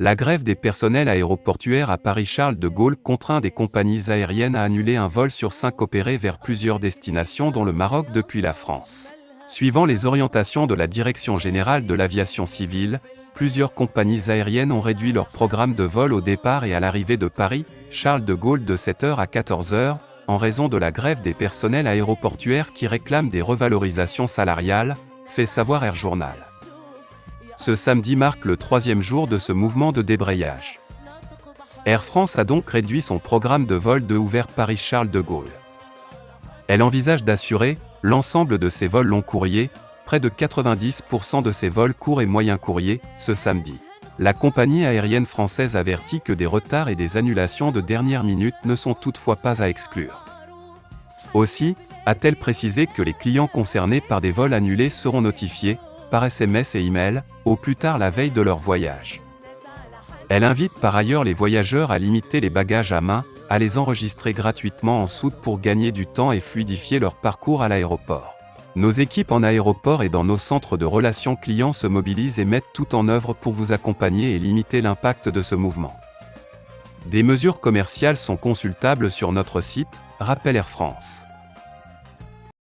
La grève des personnels aéroportuaires à Paris-Charles de Gaulle contraint des compagnies aériennes à annuler un vol sur cinq opérés vers plusieurs destinations dont le Maroc depuis la France. Suivant les orientations de la Direction générale de l'aviation civile, plusieurs compagnies aériennes ont réduit leur programme de vol au départ et à l'arrivée de Paris, Charles de Gaulle de 7h à 14h, en raison de la grève des personnels aéroportuaires qui réclament des revalorisations salariales, fait savoir Air Journal. Ce samedi marque le troisième jour de ce mouvement de débrayage. Air France a donc réduit son programme de vol de ouvert Paris-Charles de Gaulle. Elle envisage d'assurer l'ensemble de ses vols long courriers, près de 90% de ses vols courts et moyens courriers, ce samedi. La compagnie aérienne française avertit que des retards et des annulations de dernière minute ne sont toutefois pas à exclure. Aussi, a-t-elle précisé que les clients concernés par des vols annulés seront notifiés, par SMS et email, au plus tard la veille de leur voyage. Elle invite par ailleurs les voyageurs à limiter les bagages à main, à les enregistrer gratuitement en soute pour gagner du temps et fluidifier leur parcours à l'aéroport. Nos équipes en aéroport et dans nos centres de relations clients se mobilisent et mettent tout en œuvre pour vous accompagner et limiter l'impact de ce mouvement. Des mesures commerciales sont consultables sur notre site, rappelle Air France.